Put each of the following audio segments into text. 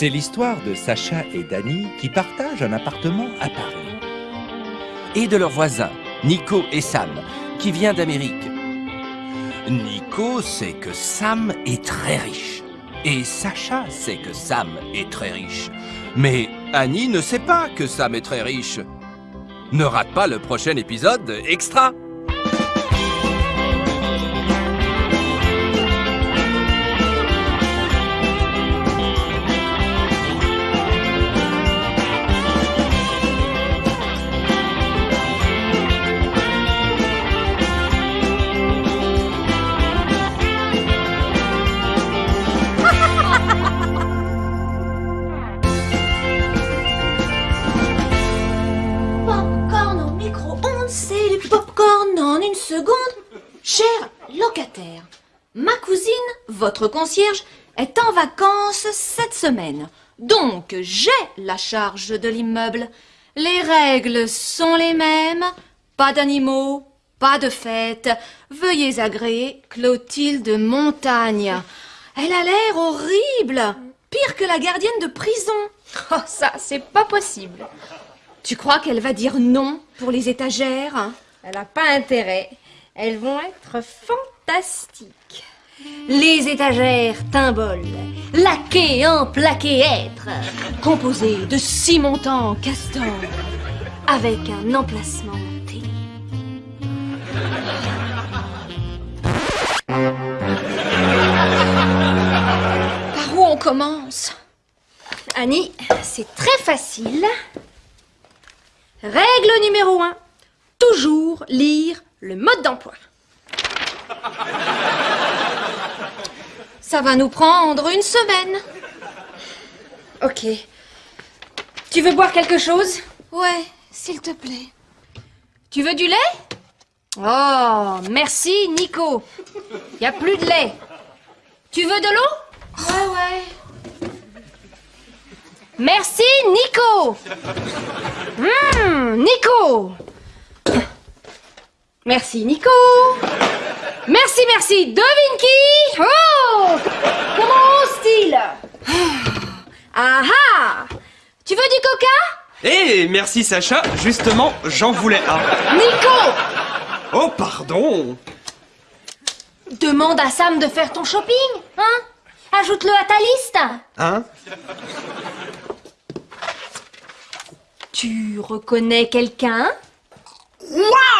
C'est l'histoire de Sacha et Dany qui partagent un appartement à Paris. Et de leurs voisins, Nico et Sam, qui vient d'Amérique. Nico sait que Sam est très riche. Et Sacha sait que Sam est très riche. Mais Annie ne sait pas que Sam est très riche. Ne rate pas le prochain épisode extra votre concierge, est en vacances cette semaine. Donc, j'ai la charge de l'immeuble. Les règles sont les mêmes. Pas d'animaux, pas de fête. Veuillez agréer Clotilde Montagne. Elle a l'air horrible. Pire que la gardienne de prison. Oh, ça, c'est pas possible. Tu crois qu'elle va dire non pour les étagères? Elle a pas intérêt. Elles vont être fantastiques. Les étagères Timbol, laquées en plaqué être, composées de six montants castor, avec un emplacement T. Par où on commence? Annie, c'est très facile. Règle numéro 1. Toujours lire le mode d'emploi. Ça va nous prendre une semaine. Ok. Tu veux boire quelque chose? Ouais, s'il te plaît. Tu veux du lait? Oh, merci Nico. Y a plus de lait. Tu veux de l'eau? Ouais, ouais. Merci Nico. Hum, Nico. Merci Nico. Merci, merci. Devine qui? Oh! Comment ose-t-il? Ah ah Tu veux du coca? Eh, merci Sacha, justement, j'en voulais un. Nico! Oh, pardon. Demande à Sam de faire ton shopping, hein? Ajoute-le à ta liste. Hein? Tu reconnais quelqu'un?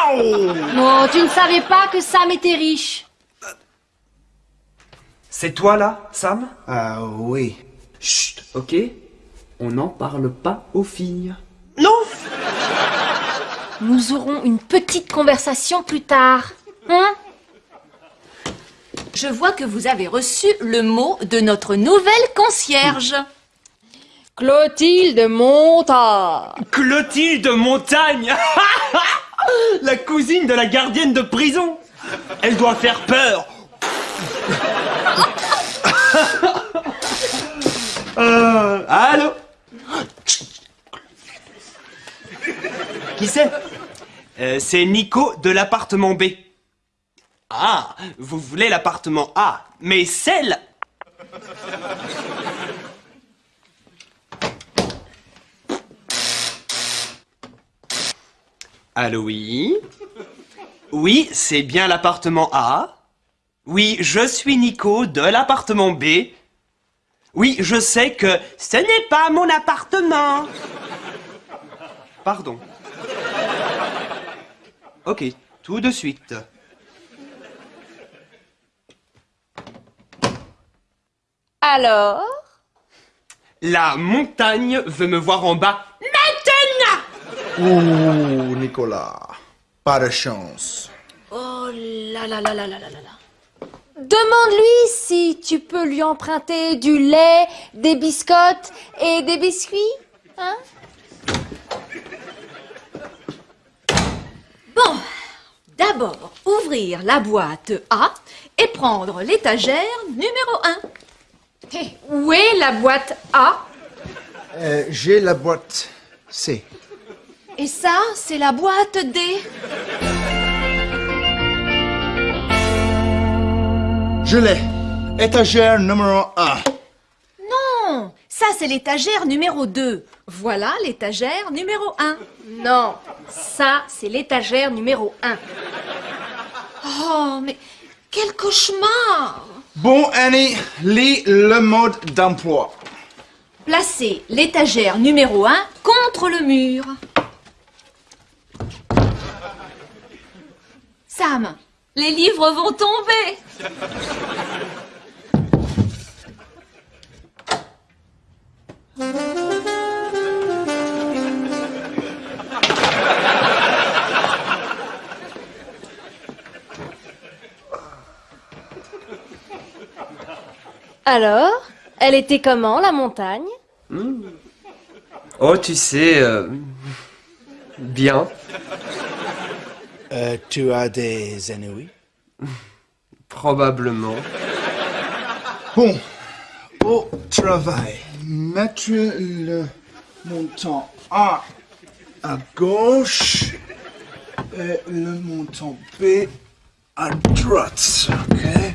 Waouh Oh, tu ne savais pas que Sam était riche. C'est toi là, Sam? Ah oui. Chut, ok On n'en parle pas aux filles. Non Nous aurons une petite conversation plus tard. Hein? Je vois que vous avez reçu le mot de notre nouvelle concierge. Clotilde Montard. Clotilde Montagne La cousine de la gardienne de prison Elle doit faire peur euh, Allô Qui c'est Euh, C'est Nico de l'appartement B. Ah, vous voulez l'appartement A, mais celle Allô, oui Oui, c'est bien l'appartement A. Oui, je suis Nico de l'appartement B. Oui, je sais que ce n'est pas mon appartement. Pardon. Ok, tout de suite. Alors? La montagne veut me voir en bas. Ouh, Nicolas, pas de chance. Oh là là là là là là là. Demande-lui si tu peux lui emprunter du lait, des biscottes et des biscuits, hein? Bon, d'abord ouvrir la boîte A et prendre l'étagère numéro 1. Eh, où est la boîte A? Euh, j'ai la boîte C. Et ça, c'est la boîte D. Je l'ai. Étagère numéro 1. Non, Ça, c'est l'étagère numéro 2. Voilà l'étagère numéro 1. Non, ça, c'est l'étagère numéro 1. Oh, mais quel cauchemar Bon, Annie, lis le mode d'emploi. Placez l'étagère numéro 1 contre le mur. Sam, les livres vont tomber. Alors, elle était comment, la montagne? Oh, tu sais, euh, bien. Euh, tu as des ennemis? Probablement. Bon, au travail, mettre le montant. A. À gauche. Et le montant B. À droite, ok.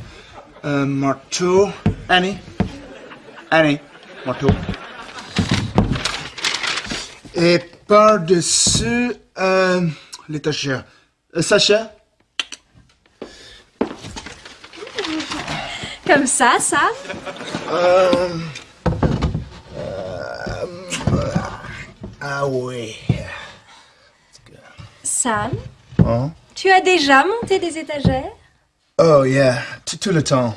Un marteau. Annie. Annie, marteau. Et par-dessus euh, l'étagère. Euh, Sacha? Comme ça, ça Ah oui. Sam, Hein? tu as déjà monté des étagères? Oh yeah, tout, tout le temps.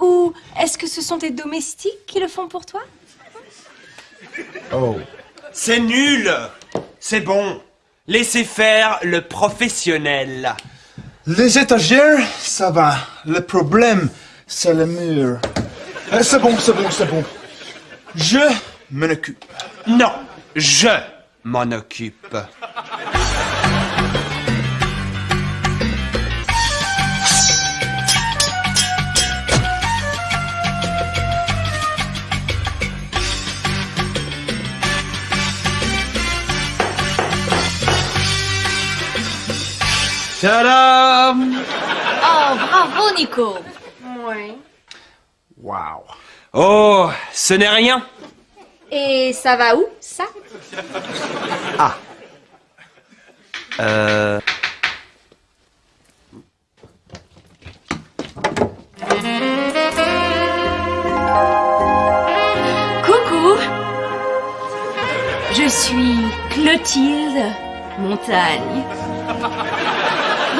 Ou est-ce que ce sont tes domestiques qui le font pour toi? Oh. C'est nul C'est bon. Laissez faire le professionnel. Les étagères, ça va. Le problème, c'est le mur. Euh, C'est bon, c'est bon, c'est bon. Je m'en occupe. Non, je m'en occupe. Tadam Oh, bravo, Nico. Oui. Wow. Oh, ce n'est rien. Et ça va où, ça? Euh... Coucou. Je suis Clotilde Montagne.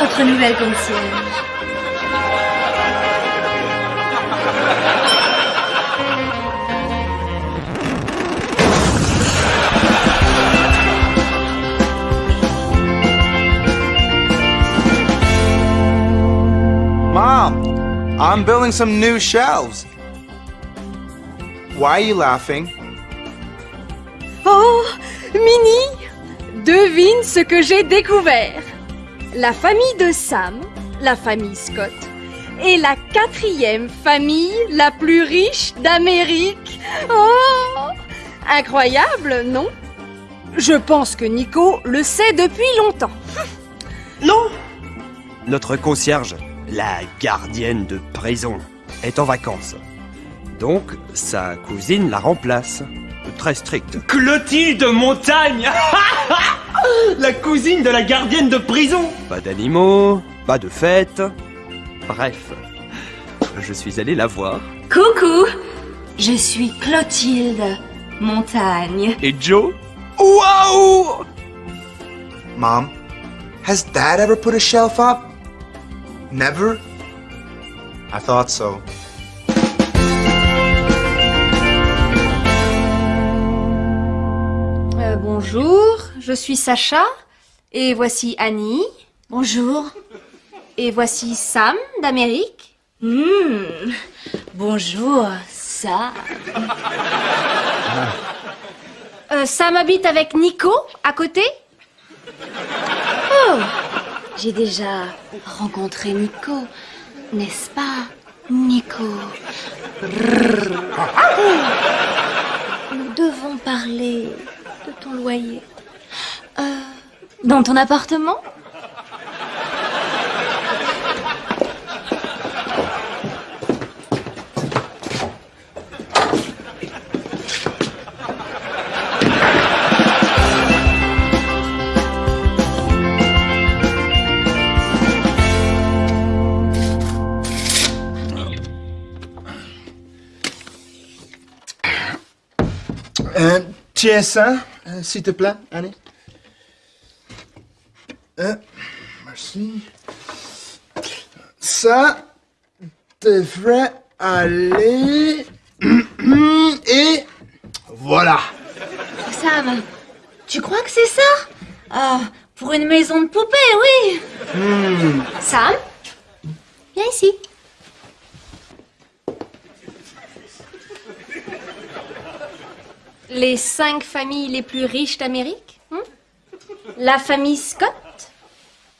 Votre nouvelle concierge. Mom, I'm building some new shelves. Why are you laughing? Oh, Mini Devine ce que j'ai découvert. La famille de Sam, la famille Scott, est la quatrième famille la plus riche d'Amérique. Oh Incroyable, non? Je pense que Nico le sait depuis longtemps. Non Notre concierge, la gardienne de prison, est en vacances. Donc, sa cousine la remplace. Très stricte. Clotilde Montagne La cousine de la gardienne de prison Pas d'animaux, pas de fête. Bref, je suis allé la voir. Coucou. Je suis Clotilde Montagne. Et Joe? Waouh Mom, has Dad ever put a shelf up? Never? I thought so. Euh, bonjour, je suis Sacha, et voici Annie, Bonjour. et voici Sam d'Amérique. Hmm. Bonjour, ça. Euh, Sam habite avec Nico à côté Oh, j'ai déjà rencontré Nico, n'est-ce pas, Nico? Nous devons parler de ton loyer. Euh, dans ton appartement euh, Un TS1, euh, s'il te plaît, allez. Euh, merci. Ça devrait aller. Et voilà. Sam, tu crois que c'est ça? Ah, pour une maison de poupée, oui. Sam, viens ici. Les cinq familles les plus riches d'Amérique hein La famille Scott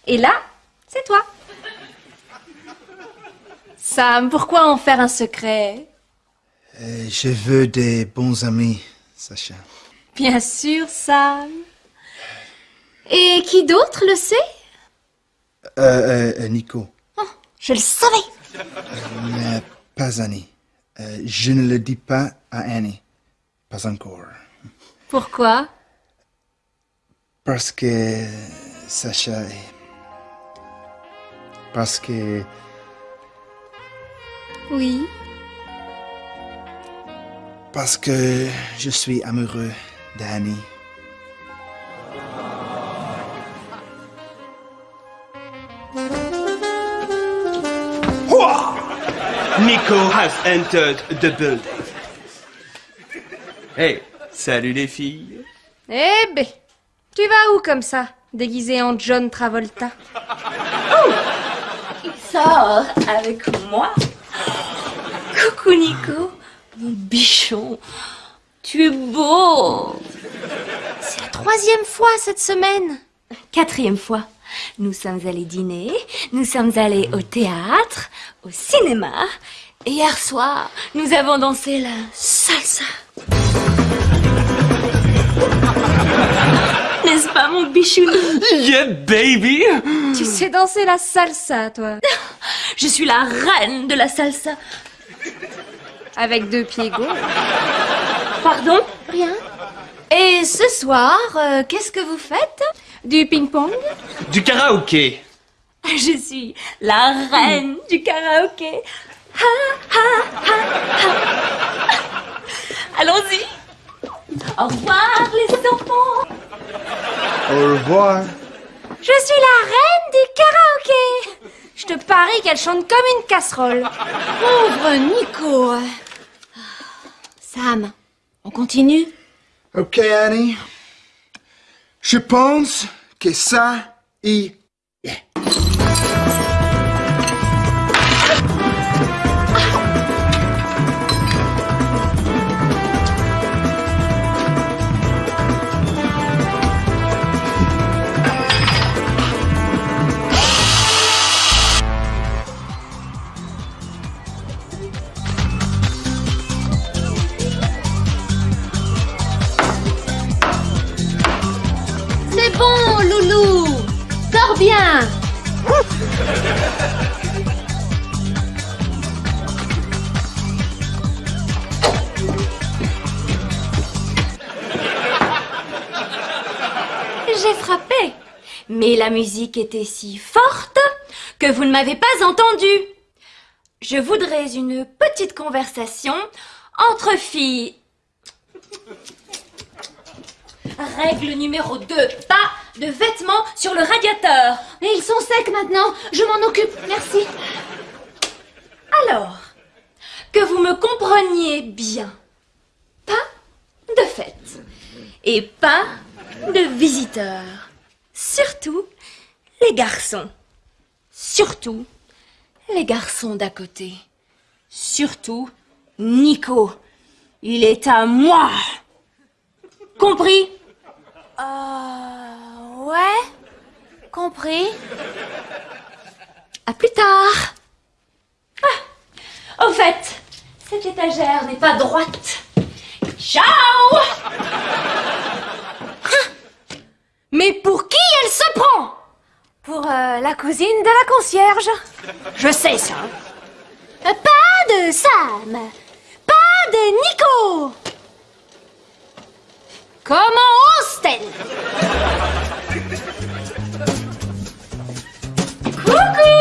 Et là, c'est toi. Sam, pourquoi en faire un secret? Euh, je veux des bons amis, Sacha. Bien sûr, Sam. Et qui d'autre le sait? Euh, euh, euh, Nico, Je le savais. mais pas Annie. Je ne le dis pas à Annie. Pas encore. Pourquoi? Parce que Sacha est... Parce que... Oui. Parce que je suis amoureux d'Annie. Nico has entered the building. Hey, salut les filles. Eh ben, tu vas où comme ça, déguisé en John Travolta? Sors avec moi. Coucou Nico, mon bichon. Tu es beau. C'est la troisième fois cette semaine. Quatrième fois. Nous sommes allés dîner, nous sommes allés au théâtre, au cinéma, et hier soir, nous avons dansé la salsa. N'est-ce pas mon bichounou Yeah, baby. Tu sais danser la salsa, toi Je suis la reine de la salsa. Avec deux pieds gauches. Pardon? Rien. Et ce soir, euh, qu'est-ce que vous faites? Du ping-pong Du karaoké. Je suis la reine du karaoké. Ha, ha, ha, ha. Allons-y. Au revoir les enfants. Au revoir. Je suis la reine du karaoké Je te parie qu'elle chante comme une casserole. Pauvre Nico. Sam, on continue? Ok, Annie. Je pense que ça y la musique était si forte que vous ne m'avez pas entendu. Je voudrais une petite conversation entre filles. Règle numéro 2. Pas de vêtements sur le radiateur. Et ils sont secs maintenant. Je m'en occupe. Merci. Alors, que vous me compreniez bien. Pas de fête. Et pas de visiteurs. Surtout les garçons. Surtout les garçons d'à côté. Surtout Nico. Il est à moi. Compris? Euh. Ouais. Compris. À plus tard. Ah, au fait, cette étagère n'est pas droite. Ciao Mais pour qui elle se prend? Pour euh, la cousine de la concierge. Je sais ça. Euh, Pas de Sam. Pas de Nico. Comment ose-t-elle Coucou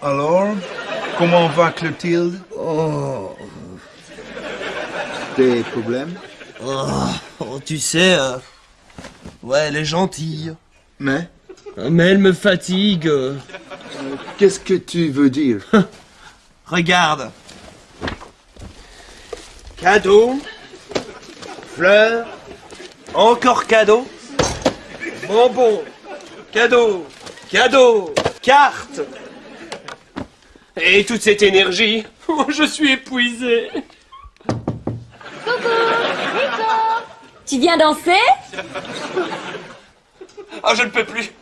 Comment va Clotilde? Oh. Des problèmes? Oh, tu sais, euh, ouais, elle est gentille. Mais? Mais elle me fatigue. euh. qu'est-ce que tu veux dire? Regarde. Cadeau. Fleurs. Encore cadeau. Bonbon. Cadeau. Cadeau. Carte. Et toute cette énergie. Oh, je suis épuisé. Tu viens danser? Oh, je ne peux plus.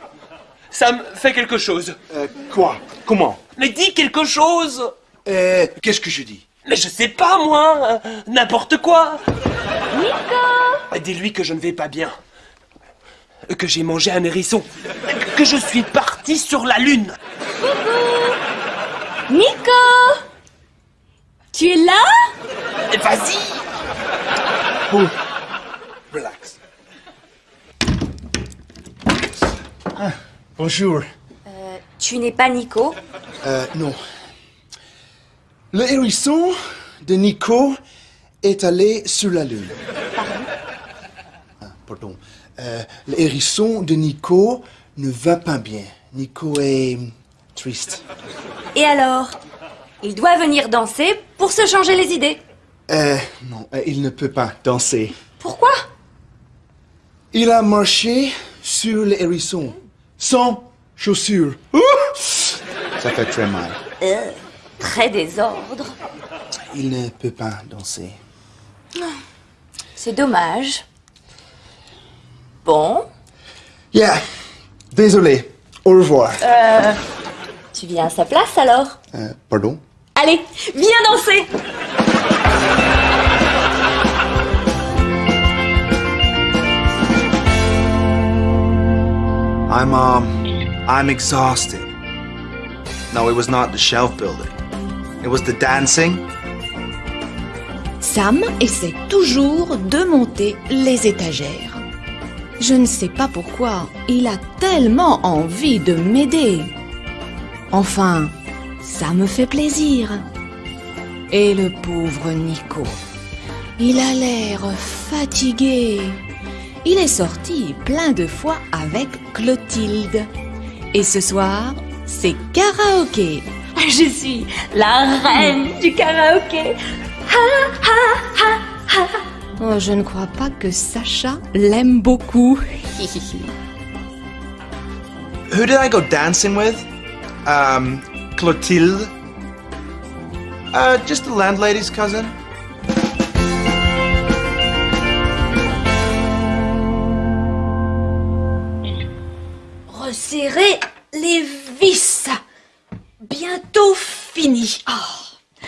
Sam, fais quelque chose. Euh, Quoi? Comment? Mais dis quelque chose. euh, Qu'est-ce que je dis? Mais je sais pas, moi. euh, N'importe quoi. Nico Dis-lui que je ne vais pas bien. Que j'ai mangé un hérisson. Que je suis parti sur la lune. Nico Tu es là? Vas-y Relax. Ah, bonjour. Tu n'es pas Nico? Euh, non. Le hérisson de Nico est allé sur la lune. Ah, pardon. Euh, le hérisson de Nico ne va pas bien. Nico est triste. Et alors Il doit venir danser pour se changer les idées. Euh, non, euh, il ne peut pas danser. Pourquoi? Il a marché sur le hérisson, sans chaussures. Ouh Ça fait très mal. Euh, Très désordre. Il ne peut pas danser. C'est dommage. Bon, Yeah, désolé. Au revoir. Tu viens à sa place alors Euh, pardon Allez, viens danser I'm, um, I'm exhausted. No, it was not the shelf building. It was the dancing. Sam essaie toujours de monter les étagères. Je ne sais pas pourquoi, il a tellement envie de m'aider. Enfin, ça me fait plaisir. Et le pauvre Nico, il a l'air fatigué. Il est sorti plein de fois avec Clotilde. Et ce soir, c'est karaoké. Je suis la reine du karaoké. Oh, je ne crois pas que Sacha l'aime beaucoup. Who did I go dancing with? Um, Clotilde. Uh, just the landlady's cousin. Resserrez les vis. Bientôt fini. Oh.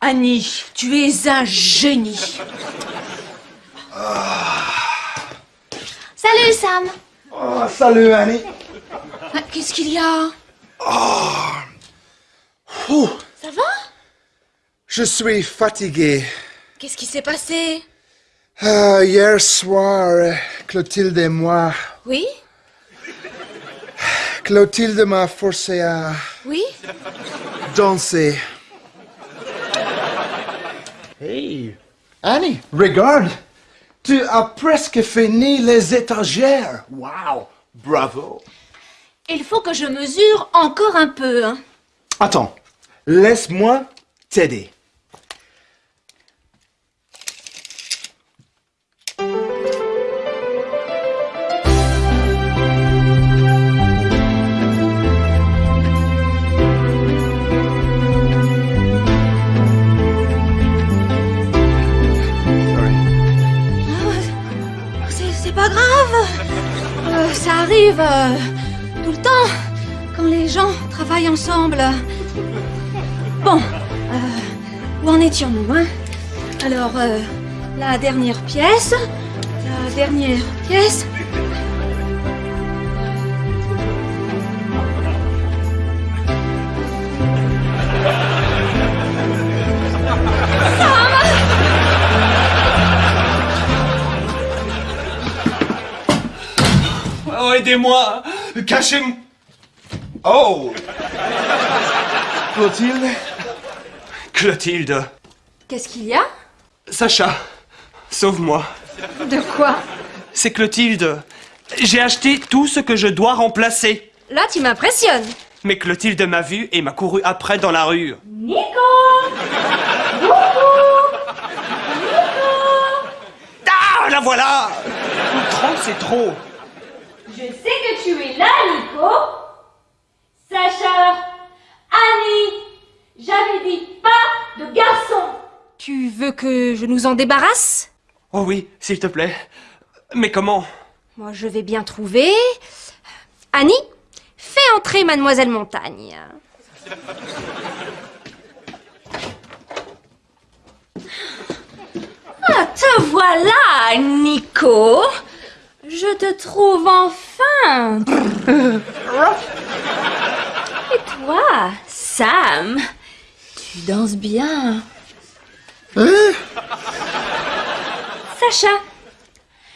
Annie, tu es un génie. Salut Sam. Oh, salut Annie. Ah, Qu'est-ce qu'il y a? Ouh, Ça va? Je suis fatigué. Qu'est-ce qui s'est passé? Euh, hier soir, Clotilde et moi, Oui? Clotilde m'a forcé à Oui? danser. Hey, Annie, regarde, tu as presque fini les étagères. Wow, bravo. Il faut que je mesure encore un peu. hein. Attends, laisse-moi t'aider. C'est c'est pas grave. Euh, ça arrive euh, le temps quand les gens travaillent ensemble. Bon, euh, où en étions-nous hein? Alors, euh, la dernière pièce, la dernière pièce. Oh, aidez-moi Cachez-moi Oh Clotilde, Clotilde. Qu'est-ce qu'il y a? Sacha, sauve-moi. De quoi? C'est Clotilde. J'ai acheté tout ce que je dois remplacer. Là, tu m'impressionnes. Mais Clotilde m'a vu et m'a couru après dans la rue. Ah, la voilà 30, c'est trop. Je sais que tu es là, Nico. Sacha, Annie, j'avais dit pas de garçon. Tu veux que je nous en débarrasse? Oh oui, s'il te plaît. Mais comment? Moi, je vais bien trouver. Annie, fais entrer Mademoiselle Montagne. Ah, te voilà, Nico. Je te trouve enfin. Et toi, Sam, tu danses bien. Sacha,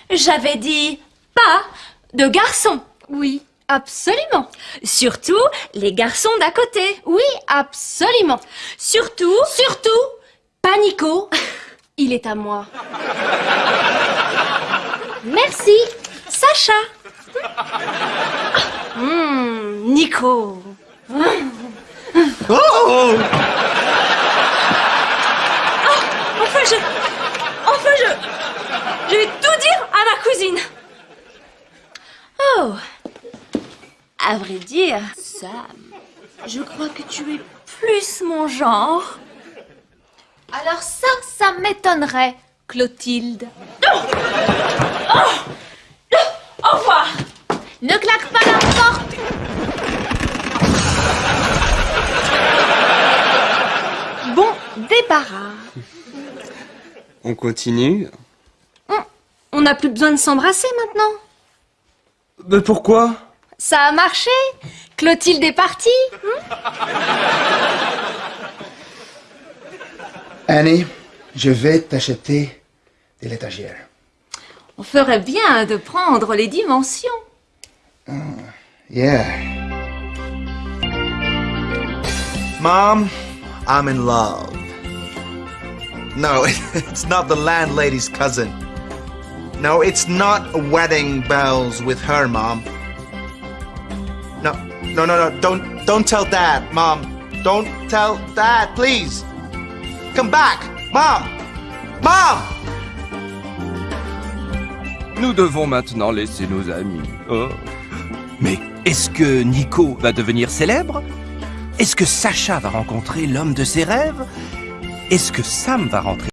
j'avais dit pas de garçon. Oui, absolument. Surtout les garçons d'à côté. Oui, absolument. Surtout, surtout, pas Nico. Il est à moi. Merci, Sacha. Hmm, Nico. Oh Enfin, je. Enfin, je. Je vais tout dire à ma cousine. Oh. À vrai dire, Sam, je crois que tu es plus mon genre. Alors ça, ça m'étonnerait, Clotilde. Au revoir. Ne claque pas la porte Bon débarras. On continue On n'a plus besoin de s'embrasser maintenant. Mais pourquoi? Ça a marché? Clotilde est partie. Annie, je vais t'acheter de l'étagère. On ferait bien de prendre les dimensions. Yeah. Mom, I'm in love. No, it's not the landlady's cousin. No, it's not wedding bells with her, Mom. No, no, no, no, don't, don't tell Dad, Mom. Don't tell Dad, please. Come back, Mom! Mom! Nous devons maintenant laisser nos amis. Oh. Mais est-ce que Nico va devenir célèbre? Est-ce que Sacha va rencontrer l'homme de ses rêves? Est-ce que Sam va rentrer